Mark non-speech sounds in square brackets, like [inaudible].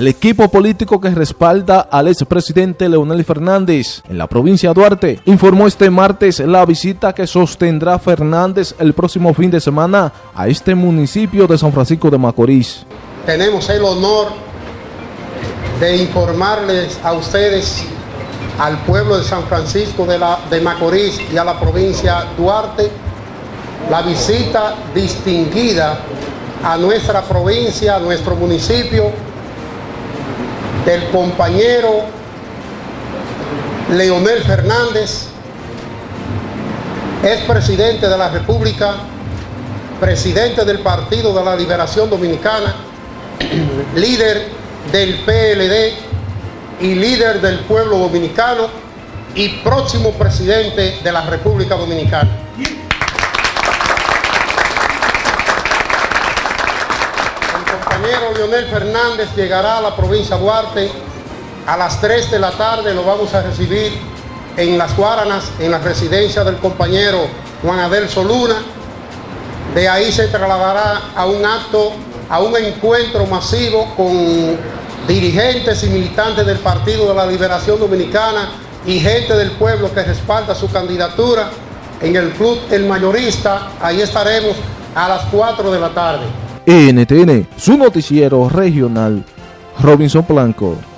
el equipo político que respalda al expresidente Leonel Fernández en la provincia de Duarte informó este martes la visita que sostendrá Fernández el próximo fin de semana a este municipio de San Francisco de Macorís. Tenemos el honor de informarles a ustedes, al pueblo de San Francisco de, la, de Macorís y a la provincia Duarte, la visita distinguida a nuestra provincia, a nuestro municipio, del compañero Leonel Fernández, es presidente de la República, presidente del Partido de la Liberación Dominicana, [clears throat] líder del PLD y líder del pueblo dominicano y próximo presidente de la República Dominicana. Compañero Leonel Fernández llegará a la provincia de Duarte a las 3 de la tarde, lo vamos a recibir en Las Guaranas, en la residencia del compañero Juan Abel Soluna. De ahí se trasladará a un acto, a un encuentro masivo con dirigentes y militantes del Partido de la Liberación Dominicana y gente del pueblo que respalda su candidatura en el Club El Mayorista. Ahí estaremos a las 4 de la tarde. NTN, su noticiero regional, Robinson Blanco.